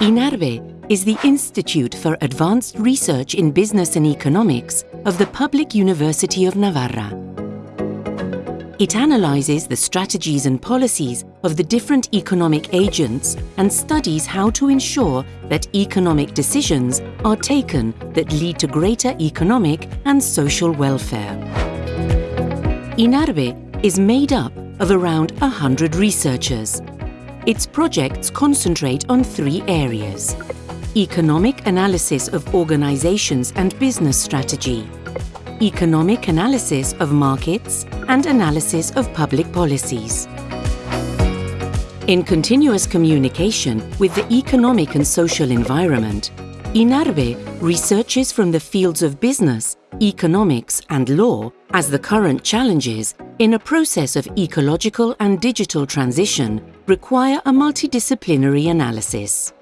INARBE is the Institute for Advanced Research in Business and Economics of the Public University of Navarra. It analyzes the strategies and policies of the different economic agents and studies how to ensure that economic decisions are taken that lead to greater economic and social welfare. INARBE is made up of around 100 researchers. Its projects concentrate on three areas. Economic analysis of organizations and business strategy, economic analysis of markets and analysis of public policies. In continuous communication with the economic and social environment, INARBE researches from the fields of business, economics and law as the current challenges in a process of ecological and digital transition require a multidisciplinary analysis.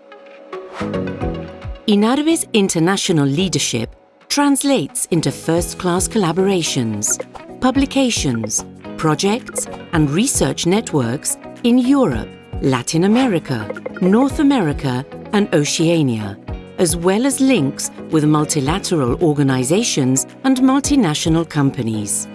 INARBE's international leadership translates into first-class collaborations, publications, projects and research networks in Europe, Latin America, North America and Oceania, as well as links with multilateral organizations and multinational companies.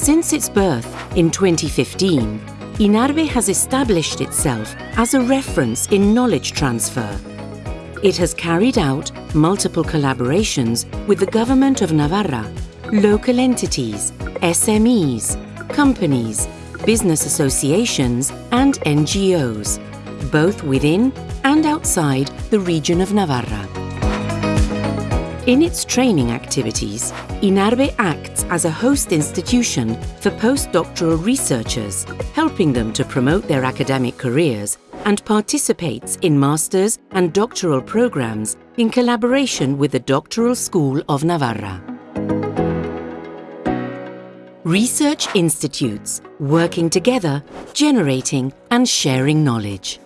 Since its birth in 2015, INARBE has established itself as a reference in knowledge transfer. It has carried out multiple collaborations with the Government of Navarra, local entities, SMEs, companies, business associations and NGOs, both within and outside the region of Navarra. In its training activities, INARBE acts as a host institution for postdoctoral researchers, helping them to promote their academic careers and participates in master's and doctoral programs in collaboration with the Doctoral School of Navarra. Research institutes working together, generating and sharing knowledge.